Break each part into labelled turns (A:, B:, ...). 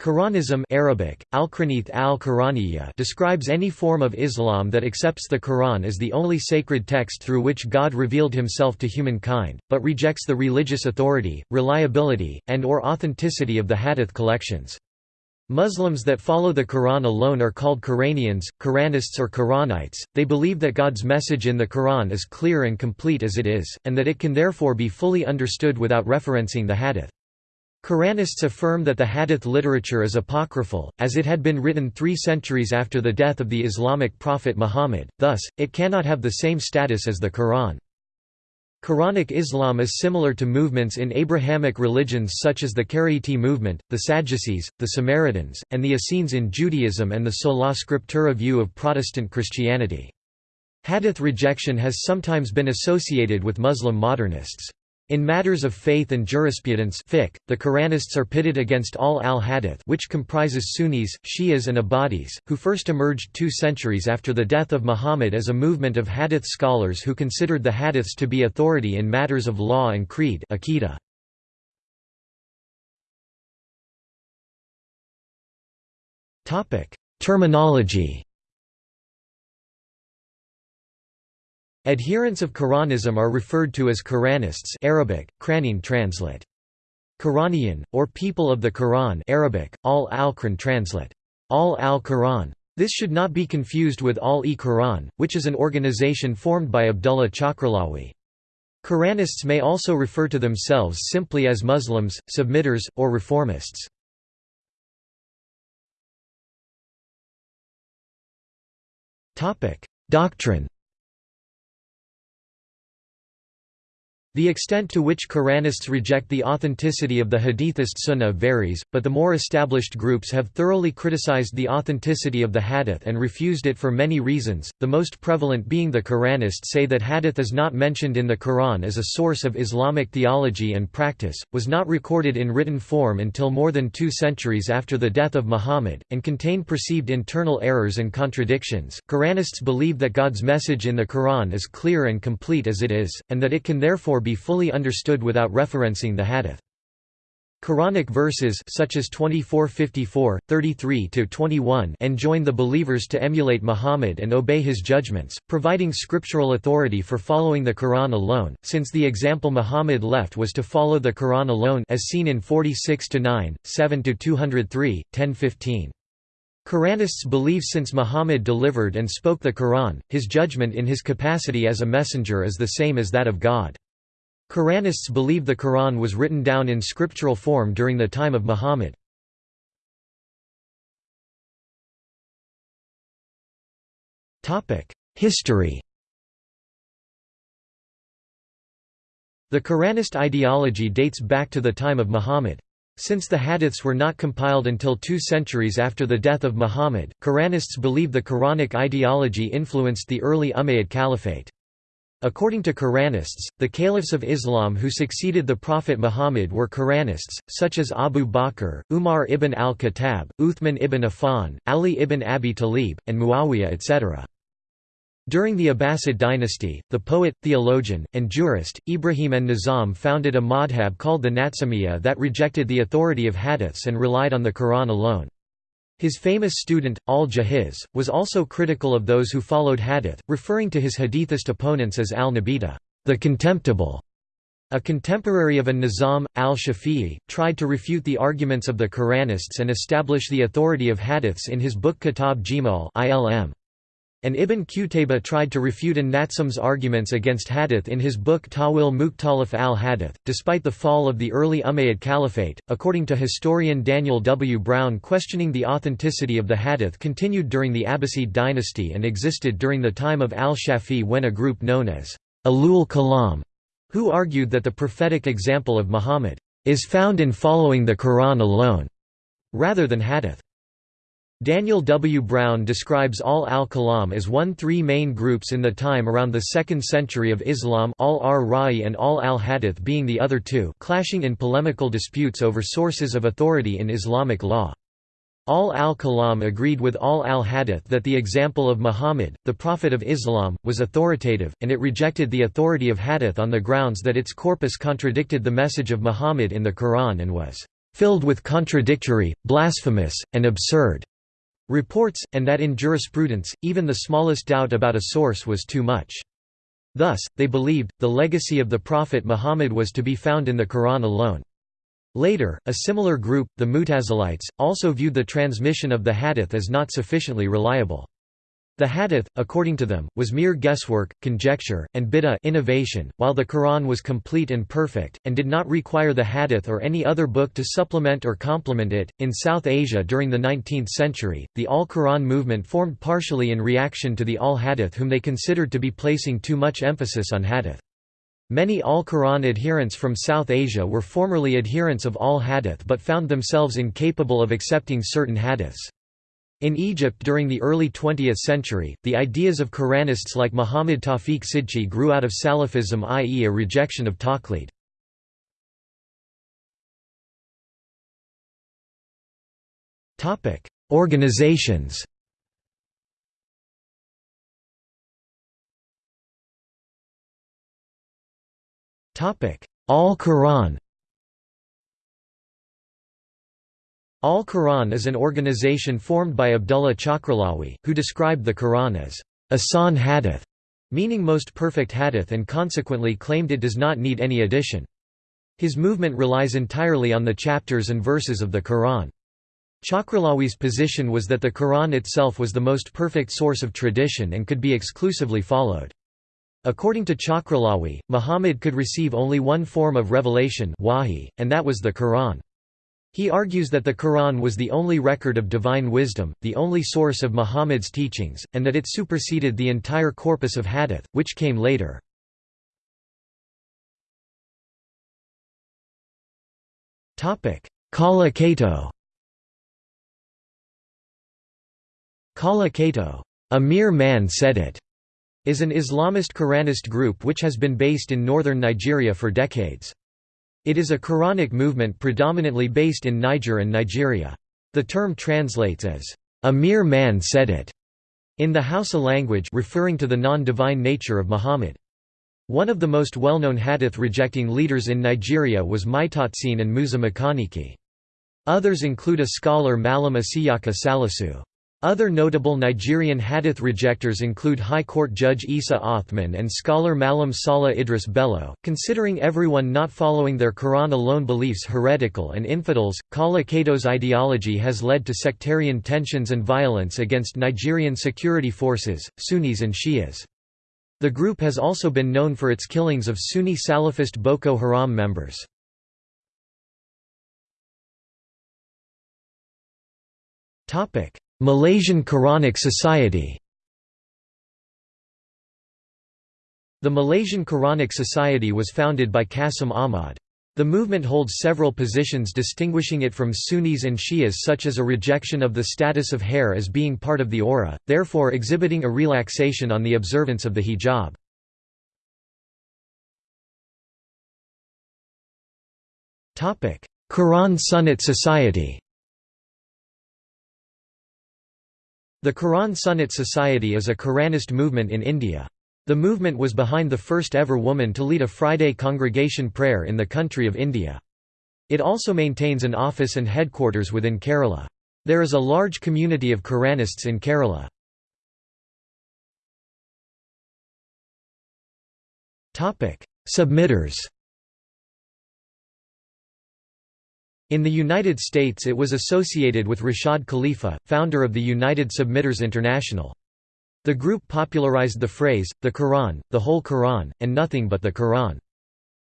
A: Quranism Arabic, al al describes any form of Islam that accepts the Quran as the only sacred text through which God revealed himself to humankind, but rejects the religious authority, reliability, and or authenticity of the Hadith collections. Muslims that follow the Quran alone are called Quranians, Quranists or Quranites. They believe that God's message in the Quran is clear and complete as it is, and that it can therefore be fully understood without referencing the Hadith. Quranists affirm that the Hadith literature is apocryphal, as it had been written three centuries after the death of the Islamic prophet Muhammad, thus, it cannot have the same status as the Quran. Quranic Islam is similar to movements in Abrahamic religions such as the Karaite movement, the Sadducees, the Samaritans, and the Essenes in Judaism and the sola scriptura view of Protestant Christianity. Hadith rejection has sometimes been associated with Muslim modernists. In matters of faith and jurisprudence fiqh, the Quranists are pitted against Ahl al-Hadith which comprises Sunnis, Shias and Ibadis, who first emerged two centuries after the death of Muhammad as a movement of Hadith scholars who considered the Hadiths to be authority in matters of law and creed Aqidah. Terminology Adherents of Quranism are referred to as Quranists Arabic, Quranin translate. Quranian, or people of the Quran Arabic, Ahl al-Quran translate. Ahl al-Quran. This should not be confused with Al-e-Quran, which is an organization formed by Abdullah Chakralawi. Quranists may also refer to themselves simply as Muslims, submitters, or reformists. Doctrine The extent to which Quranists reject the authenticity of the Hadithist Sunnah varies, but the more established groups have thoroughly criticized the authenticity of the Hadith and refused it for many reasons, the most prevalent being the Quranists say that Hadith is not mentioned in the Quran as a source of Islamic theology and practice, was not recorded in written form until more than two centuries after the death of Muhammad, and contain perceived internal errors and contradictions. Quranists believe that God's message in the Quran is clear and complete as it is, and that it can therefore be fully understood without referencing the hadith. Quranic verses such as 24:54, 33-21 enjoin the believers to emulate Muhammad and obey his judgments, providing scriptural authority for following the Quran alone, since the example Muhammad left was to follow the Quran alone as seen in 46-9, 7-203, 10-15. Quranists believe since Muhammad delivered and spoke the Quran, his judgment in his capacity as a messenger is the same as that of God. Quranists believe the Quran was written down in scriptural form during the time of Muhammad. History The Quranist ideology dates back to the time of Muhammad. Since the hadiths were not compiled until two centuries after the death of Muhammad, Quranists believe the Quranic ideology influenced the early Umayyad Caliphate. According to Quranists, the caliphs of Islam who succeeded the Prophet Muhammad were Quranists, such as Abu Bakr, Umar ibn al-Khattab, Uthman ibn Affan, Ali ibn Abi Talib, and Muawiyah etc. During the Abbasid dynasty, the poet, theologian, and jurist, Ibrahim an-Nizam founded a madhab called the Nazzamiyya that rejected the authority of hadiths and relied on the Quran alone. His famous student, al-Jahiz, was also critical of those who followed hadith, referring to his hadithist opponents as al-Nabita, the contemptible. A contemporary of an-Nizam, al-Shafi'i, tried to refute the arguments of the Quranists and establish the authority of hadiths in his book Kitab Jimal ilm. And Ibn Qutayba tried to refute an-Nizam's arguments against hadith in his book Tawil Mukhtalif al-Hadith. Despite the fall of the early Umayyad Caliphate, according to historian Daniel W. Brown questioning the authenticity of the hadith continued during the Abbasid dynasty and existed during the time of al-Shafi when a group known as Ahl al-Kalam, who argued that the prophetic example of Muhammad is found in following the Quran alone, rather than hadith. Daniel W. Brown describes Ahl al-Kalam as one three main groups in the time around the 2nd century of Islam Ahl al-Ra'y and Ahl al-Hadith being the other two clashing in polemical disputes over sources of authority in Islamic law. Ahl al-Kalam agreed with Ahl al-Hadith that the example of Muhammad, the Prophet of Islam, was authoritative, and it rejected the authority of Hadith on the grounds that its corpus contradicted the message of Muhammad in the Quran and was filled with contradictory, blasphemous, and absurd reports, and that in jurisprudence, even the smallest doubt about a source was too much. Thus, they believed, the legacy of the Prophet Muhammad was to be found in the Quran alone. Later, a similar group, the Mutazilites, also viewed the transmission of the hadith as not sufficiently reliable. The hadith, according to them, was mere guesswork, conjecture, and bid'ah innovation, while the Quran was complete and perfect, and did not require the hadith or any other book to supplement or complement it. In South Asia during the 19th century, the Al Quran movement formed partially in reaction to the Al Hadith, whom they considered to be placing too much emphasis on hadith. Many Al-Quran adherents from South Asia were formerly adherents of Al-Hadith but found themselves incapable of accepting certain hadiths. In Egypt during the early 20th century, the ideas of Quranists like Muhammad Tawfiq Sidqi grew out of Salafism i.e. a rejection of taqlid. Organizations Al-Quran Al-Quran is an organization formed by Abdullah Chakralawi, who described the Quran as Ahsan Hadith, meaning most perfect hadith and consequently claimed it does not need any addition. His movement relies entirely on the chapters and verses of the Quran. Chakralawi's position was that the Quran itself was the most perfect source of tradition and could be exclusively followed. According to Chakralawi, Muhammad could receive only one form of revelation wahi, and that was the Quran. He argues that the Quran was the only record of divine wisdom, the only source of Muhammad's teachings, and that it superseded the entire corpus of hadith, which came later. Kala Kato Kala Kato, a mere man said it, is an Islamist Quranist group which has been based in northern Nigeria for decades. It is a Quranic movement predominantly based in Niger and Nigeria. The term translates as, "...a mere man said it", in the Hausa language referring to the non-divine nature of Muhammad. One of the most well-known hadith-rejecting leaders in Nigeria was Maitatsine and Musa Makaniki. Others include a scholar Malam Isiyaka Salisu. Other notable Nigerian hadith rejectors include High Court Judge Isa Othman and scholar Malam Salah Idris Bello. Considering everyone not following their Quran alone beliefs heretical and infidels, Kala Kato's ideology has led to sectarian tensions and violence against Nigerian security forces, Sunnis and Shias. The group has also been known for its killings of Sunni Salafist Boko Haram members. Topic Malaysian Quranic Society The Malaysian Quranic Society was founded by Qasim Ahmad. The movement holds several positions distinguishing it from Sunnis and Shias such as a rejection of the status of hair as being part of the aura, therefore exhibiting a relaxation on the observance of the hijab. Quran Sunnat Society The Quran Sunnat Society is a Quranist movement in India. The movement was behind the first ever woman to lead a Friday congregation prayer in the country of India. It also maintains an office and headquarters within Kerala. There is a large community of Quranists in Kerala. Submitters In the United States it was associated with Rashad Khalifa, founder of the United Submitters International. The group popularized the phrase, the Quran, the whole Quran, and nothing but the Quran.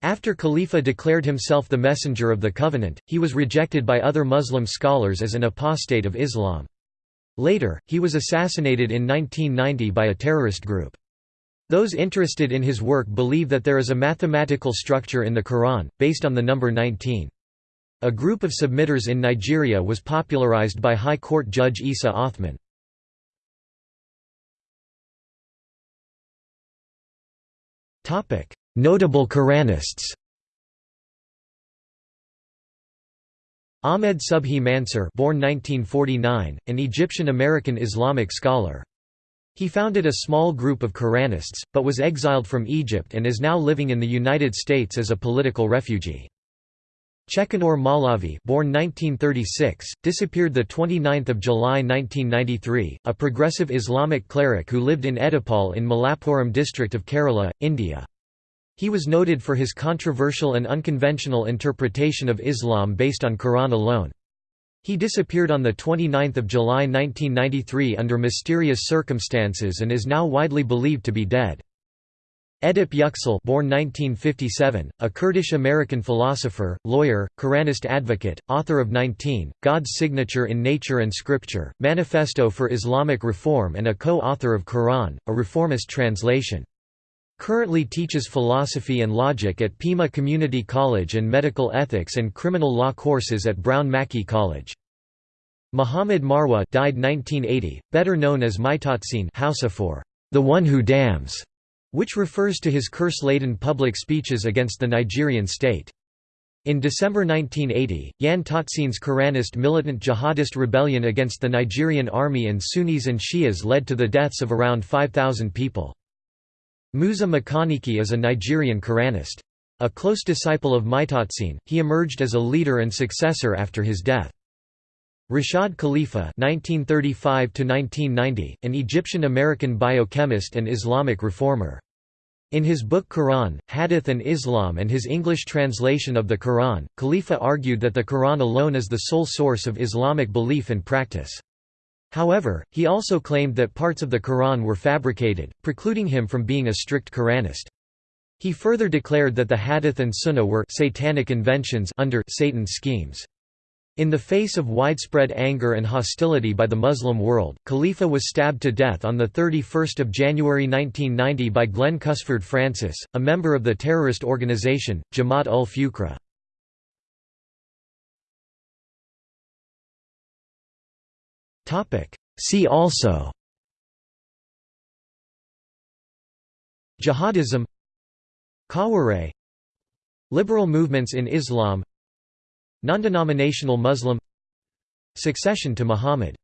A: After Khalifa declared himself the messenger of the covenant, he was rejected by other Muslim scholars as an apostate of Islam. Later, he was assassinated in 1990 by a terrorist group. Those interested in his work believe that there is a mathematical structure in the Quran, based on the number 19. A group of submitters in Nigeria was popularized by High Court Judge Isa Othman. Notable Quranists Ahmed Subhi Mansur born 1949, an Egyptian-American Islamic scholar. He founded a small group of Quranists, but was exiled from Egypt and is now living in the United States as a political refugee. Chekannur Maulavi, born 1936, disappeared 29 July 1993, a progressive Islamic cleric who lived in Edappal in Malappuram district of Kerala, India. He was noted for his controversial and unconventional interpretation of Islam based on Quran alone. He disappeared on 29 July 1993 under mysterious circumstances and is now widely believed to be dead. Edip Yüksel born 1957, a Kurdish-American philosopher, lawyer, Quranist advocate, author of 19, God's Signature in Nature and Scripture, Manifesto for Islamic Reform and a co-author of Quran, a reformist translation. Currently teaches philosophy and logic at Pima Community College and medical ethics and criminal law courses at Brown Mackie College. Muhammad Marwa died 1980, better known as Maitatsine Hausa for the one who damns which refers to his curse-laden public speeches against the Nigerian state. In December 1980, Yan Tatsin's Quranist militant jihadist rebellion against the Nigerian army and Sunnis and Shias led to the deaths of around 5,000 people. Musa Makaniki is a Nigerian Quranist. A close disciple of Maitatsine, he emerged as a leader and successor after his death. Rashad Khalifa (1935–1990), an Egyptian-American biochemist and Islamic reformer. In his book Quran, Hadith and Islam and his English translation of the Quran, Khalifa argued that the Quran alone is the sole source of Islamic belief and practice. However, he also claimed that parts of the Quran were fabricated, precluding him from being a strict Quranist. He further declared that the Hadith and Sunnah were satanic inventions under Satan's schemes. In the face of widespread anger and hostility by the Muslim world, Khalifa was stabbed to death on 31 January 1990 by Glenn Cusford Francis, a member of the terrorist organization, Jamaat ul Fuqra. See also Jihadism Khawarij Liberal movements in Islam Non-denominational Muslim Succession to Muhammad